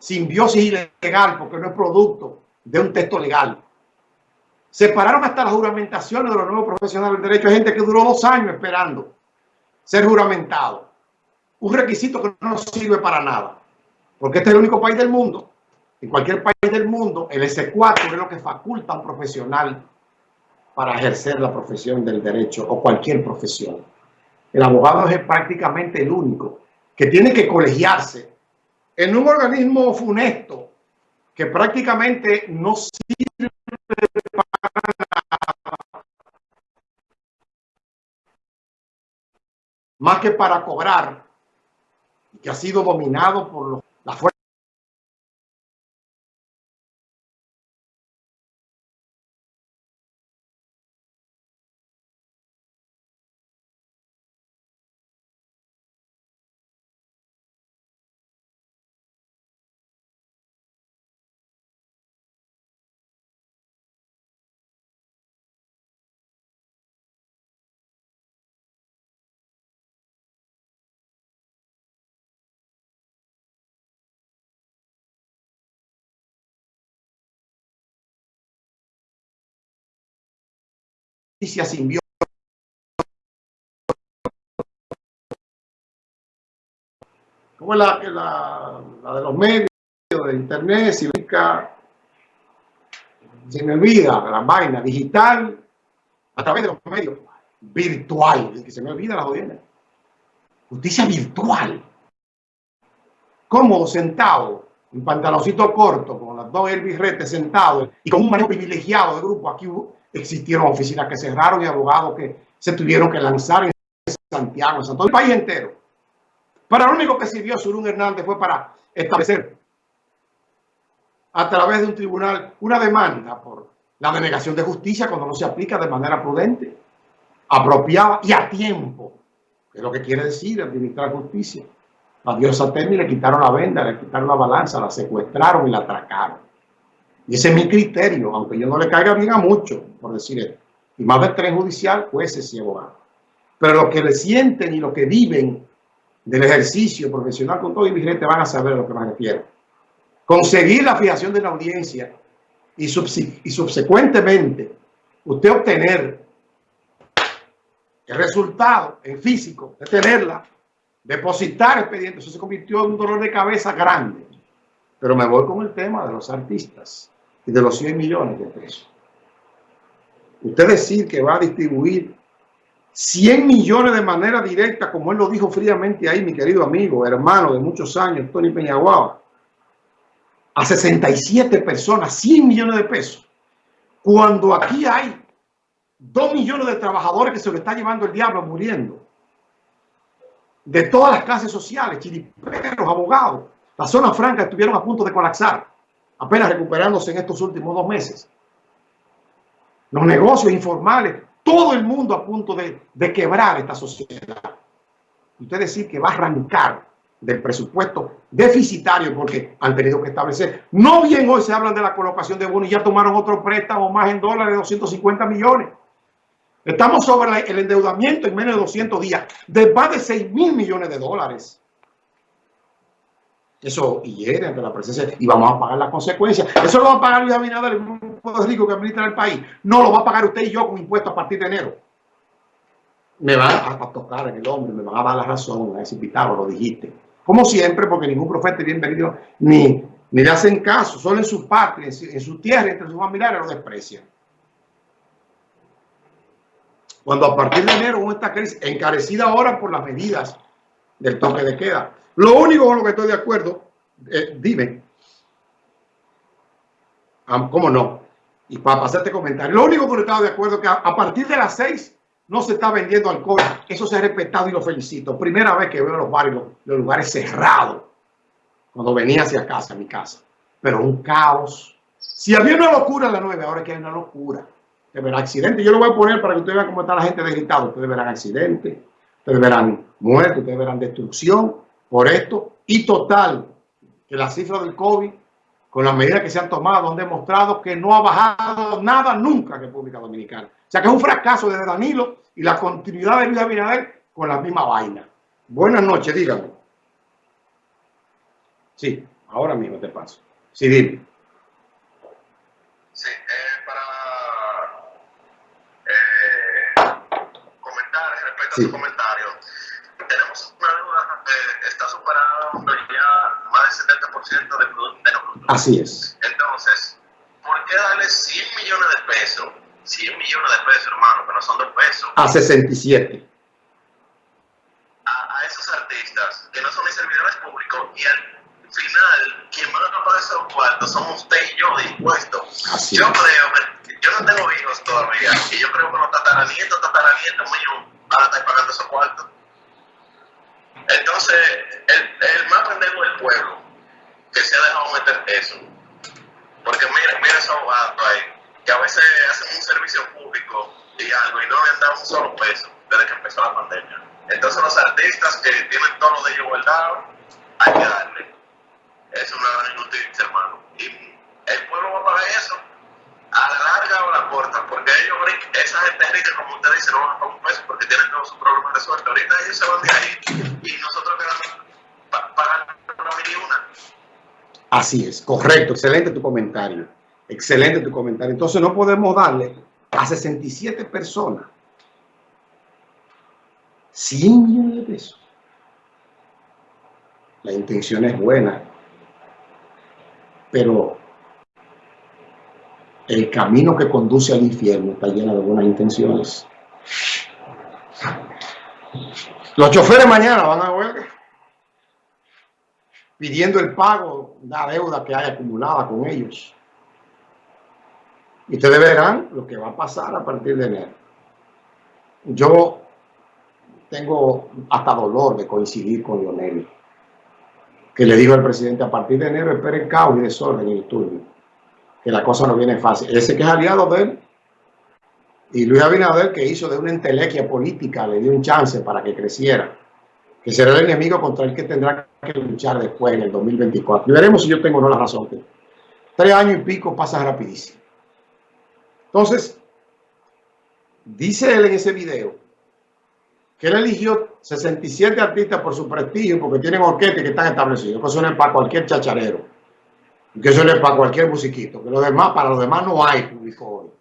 simbiosis ilegal porque no es producto de un texto legal. Separaron hasta las juramentaciones de los nuevos profesionales del derecho. Hay gente que duró dos años esperando ser juramentado. Un requisito que no sirve para nada. Porque este es el único país del mundo. En cualquier país del mundo, el S4 es lo que faculta a un profesional para ejercer la profesión del derecho o cualquier profesión. El abogado es prácticamente el único que tiene que colegiarse en un organismo funesto que prácticamente no sirve para más que para cobrar que ha sido dominado por la fuerza simbiótica. Como la, la, la, de los medios, de internet, si se me olvida la vaina digital, a través de los medios, virtual, que se me olvida la jodida. Justicia virtual. Cómodo, sentado, un pantaloncito corto, con las dos herbirretes sentados y con un manejo privilegiado de grupo. Aquí existieron oficinas que cerraron y abogados que se tuvieron que lanzar en Santiago, en todo el país entero. Para lo único que sirvió Surún Hernández fue para establecer a través de un tribunal una demanda por la denegación de justicia cuando no se aplica de manera prudente, apropiada y a tiempo, es lo que quiere decir administrar justicia. A diosa Temi le quitaron la venda, le quitaron la balanza, la secuestraron y la atracaron. Y ese es mi criterio, aunque yo no le caiga bien a muchos, por decir esto. Y más del tren judicial, jueces y abogados. Pero los que le sienten y los que viven del ejercicio profesional con todo y vigente van a saber a lo que me refiero. Conseguir la fijación de la audiencia y, y subsecuentemente usted obtener el resultado en físico de tenerla, depositar expedientes, eso se convirtió en un dolor de cabeza grande. Pero me voy con el tema de los artistas y de los 100 millones de pesos. Usted decir que va a distribuir 100 millones de manera directa, como él lo dijo fríamente ahí, mi querido amigo, hermano de muchos años, Tony Peñaguaba, a 67 personas, 100 millones de pesos, cuando aquí hay 2 millones de trabajadores que se lo está llevando el diablo muriendo, de todas las clases sociales, chiriperos, abogados, la zona franca estuvieron a punto de colapsar apenas recuperándose en estos últimos dos meses. Los negocios informales, todo el mundo a punto de, de quebrar esta sociedad. Usted decir que va a arrancar del presupuesto deficitario porque han tenido que establecer. No bien hoy se hablan de la colocación de bonos y ya tomaron otro préstamo más en dólares de 250 millones. Estamos sobre el endeudamiento en menos de 200 días de más de 6 mil millones de dólares. Eso hiere ante la presencia y vamos a pagar las consecuencias. Eso lo va a pagar Luis Abinader, el grupo rico que administra el país. No lo va a pagar usted y yo con impuestos a partir de enero. Me van a, tocar en el hombre, me van a dar la razón, a ese invitado, lo dijiste. Como siempre, porque ningún profeta bienvenido ni, ni le hacen caso, solo en su patria, en su, tierra, entre sus familiares lo desprecian. Cuando a partir de enero esta crisis, encarecida ahora por las medidas del toque de queda, lo único con lo que estoy de acuerdo, eh, dime, ¿cómo no? Y para pasar este comentario, lo único con lo que estoy de acuerdo es que a, partir de las seis no se está vendiendo alcohol. Eso se ha respetado y lo felicito. Primera vez que veo los barrios, los lugares cerrados, cuando venía hacia casa, a mi casa. Pero un caos. Si había una locura a las nueve, ahora es que hay una locura. Ustedes verán accidentes. Yo lo voy a poner para que ustedes vean cómo está la gente desgritado. Ustedes verán accidentes, ustedes verán muertes, ustedes verán destrucción por esto y total que las cifras del COVID, con las medidas que se han tomado, han demostrado que no ha bajado nada nunca en República Dominicana. O sea que es un fracaso de Danilo y la continuidad de Luis Abinader con la misma vaina. Buenas noches, díganme. Sí, Ahora mismo te paso. Sí, dime. Respecto Sí. su comentario, tenemos una deuda que está superando ya más del 70% del Producto Interno Bruto. Así es. Entonces, ¿por qué darle 100 millones de pesos? 100 millones de pesos, hermano, que no son dos pesos, A 67. a, a esos artistas que no son ni servidores públicos y al final, quien van a pagar esos cuartos somos usted y yo de impuestos. Así yo es. creo que yo no tengo hijos todavía y yo creo que los tataranietos, tataranietos míos van a estar pagando esos cuartos. Entonces, el, el más pendejo del pueblo que se ha dejado meter eso. Porque mira, mira esos abogados ahí, que a veces hacen un servicio público y algo y no le han dado un solo peso desde que empezó la pandemia. Entonces los artistas que tienen todo lo de ellos guardado, hay que darle. Es una gran injusticia, hermano. Y el pueblo va a pagar eso a la larga o a la corta, porque ellos, esa gente rica, como usted dice, no van a pagar Así es, correcto, excelente tu comentario. Excelente tu comentario. Entonces no podemos darle a 67 personas 100 millones de pesos. La intención es buena, pero el camino que conduce al infierno está lleno de buenas intenciones. Los choferes mañana van a huelga pidiendo el pago de la deuda que hay acumulada con ellos. Y ustedes verán lo que va a pasar a partir de enero. Yo tengo hasta dolor de coincidir con Lionel, que le dijo al presidente a partir de enero esperen caos y desorden y disturbio, que la cosa no viene fácil. Ese que es aliado de él, y Luis Abinader que hizo de una entelequia política, le dio un chance para que creciera que será el enemigo contra el que tendrá que luchar después en el 2024. Y veremos si yo tengo o no la razón. Tres años y pico pasa rapidísimo. Entonces, dice él en ese video que él eligió 67 artistas por su prestigio, porque tienen orquestas que están establecidos, que eso no es para cualquier chacharero, que eso no es para cualquier musiquito, que los demás, para los demás no hay público hoy.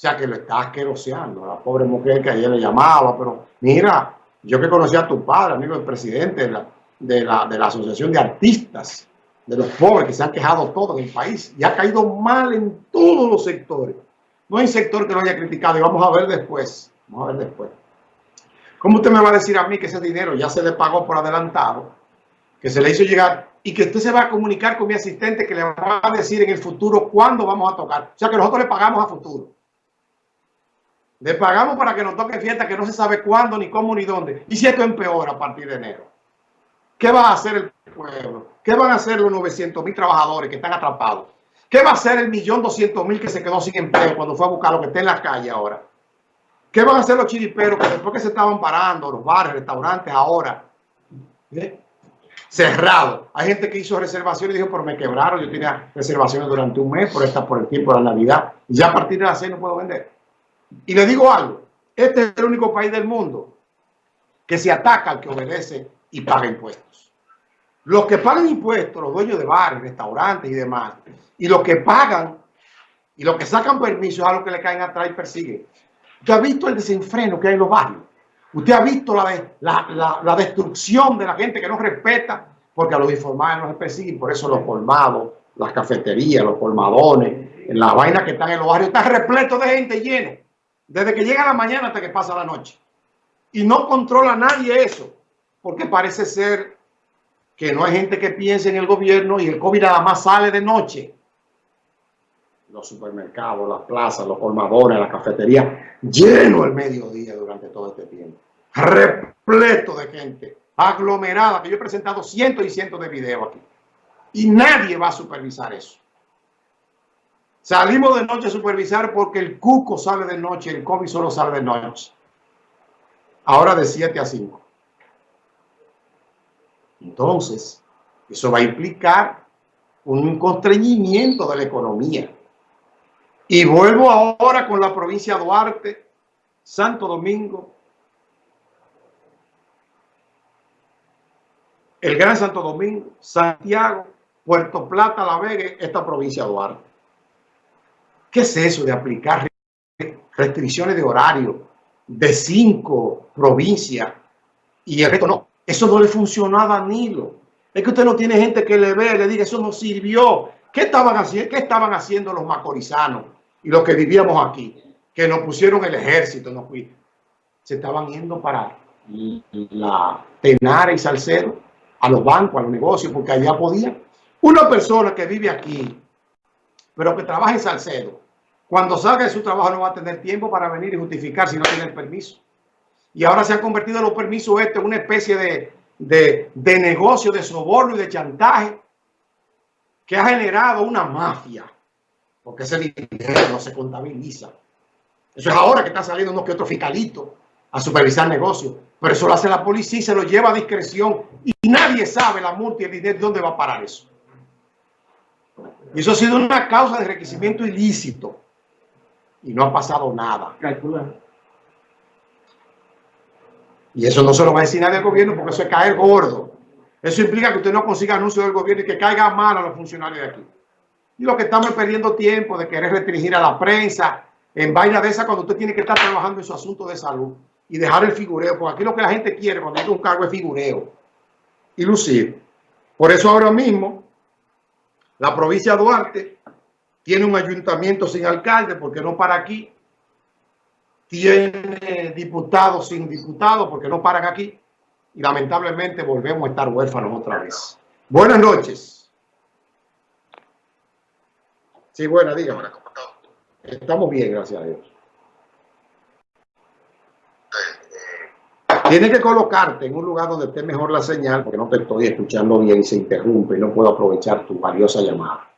O sea que lo está asqueroseando, la pobre mujer que ayer le llamaba, pero mira, yo que conocí a tu padre, amigo del presidente de la, de la, de la Asociación de Artistas, de los pobres que se han quejado todos en el país y ha caído mal en todos los sectores. No hay sector que lo haya criticado y vamos a ver después. Vamos a ver después. ¿Cómo usted me va a decir a mí que ese dinero ya se le pagó por adelantado, que se le hizo llegar y que usted se va a comunicar con mi asistente que le va a decir en el futuro cuándo vamos a tocar? O sea que nosotros le pagamos a futuro. Le pagamos para que nos toque fiesta que no se sabe cuándo, ni cómo, ni dónde. Y si esto empeora a partir de enero. ¿Qué va a hacer el pueblo? ¿Qué van a hacer los 900 mil trabajadores que están atrapados? ¿Qué va a hacer el millón doscientos mil que se quedó sin empleo cuando fue a buscar lo que está en la calle ahora? ¿Qué van a hacer los chiriperos que después que se estaban parando, los bares, restaurantes ahora? ¿eh? Cerrado. Hay gente que hizo reservaciones y dijo, pero me quebraron. Yo tenía reservaciones durante un mes por, esta, por el tiempo de la Navidad. Y ya a partir de las seis no puedo vender. Y le digo algo, este es el único país del mundo que se ataca al que obedece y paga impuestos. Los que pagan impuestos, los dueños de bares, restaurantes y demás, y los que pagan y los que sacan permisos a los que le caen atrás y persiguen. Usted ha visto el desenfreno que hay en los barrios. Usted ha visto la, de, la, la, la destrucción de la gente que no respeta, porque a los informales no se persiguen, por eso los colmados, las cafeterías, los colmadones, las vainas que están en los barrios, están repletos de gente lleno desde que llega la mañana hasta que pasa la noche. Y no controla nadie eso, porque parece ser que no hay gente que piense en el gobierno y el COVID nada más sale de noche. Los supermercados, las plazas, los colmadones, las cafeterías, lleno el mediodía durante todo este tiempo. Repleto de gente, aglomerada, que yo he presentado cientos y cientos de videos aquí. Y nadie va a supervisar eso. Salimos de noche a supervisar porque el cuco sale de noche, el COVID solo sale de noche. Ahora de 7 a 5. Entonces, eso va a implicar un constreñimiento de la economía. Y vuelvo ahora con la provincia de Duarte, Santo Domingo, el Gran Santo Domingo, Santiago, Puerto Plata, La Vega, esta provincia de Duarte. ¿Qué es eso de aplicar restricciones de horario de cinco provincias y el resto no? Eso no le funcionó a Danilo. Es que usted no tiene gente que le vea le diga, eso no sirvió. ¿Qué estaban, haciendo, ¿Qué estaban haciendo los macorizanos y los que vivíamos aquí? Que nos pusieron el ejército, nos, se estaban yendo para la Tenara y Salcedo, a los bancos, a los negocios, porque allá podían. Una persona que vive aquí, pero que trabaja en Salcedo, cuando salga de su trabajo no va a tener tiempo para venir y justificar si no tiene el permiso. Y ahora se han convertido los permisos este en una especie de, de, de negocio, de soborno y de chantaje que ha generado una mafia, porque ese dinero no se contabiliza. Eso es ahora que está saliendo unos que otro fiscalito a supervisar negocios, pero eso lo hace la policía y se lo lleva a discreción y nadie sabe la multa y dónde va a parar eso. Y eso ha sido una causa de enriquecimiento ilícito y no ha pasado nada. Y eso no se lo va a decir nadie al gobierno porque eso es caer gordo. Eso implica que usted no consiga anuncios del gobierno y que caiga mal a los funcionarios de aquí. Y lo que estamos perdiendo tiempo de querer restringir a la prensa en vaina de esa cuando usted tiene que estar trabajando en su asunto de salud y dejar el figureo, porque aquí lo que la gente quiere cuando hay un cargo es figureo y lucir. Por eso ahora mismo la provincia de Duarte tiene un ayuntamiento sin alcalde, porque no para aquí. Tiene diputados sin diputados, porque no paran aquí. Y lamentablemente volvemos a estar huérfanos otra vez. Buenas noches. Sí, buena, dígame. Estamos bien, gracias a Dios. Tienes que colocarte en un lugar donde esté mejor la señal, porque no te estoy escuchando bien y se interrumpe y no puedo aprovechar tu valiosa llamada.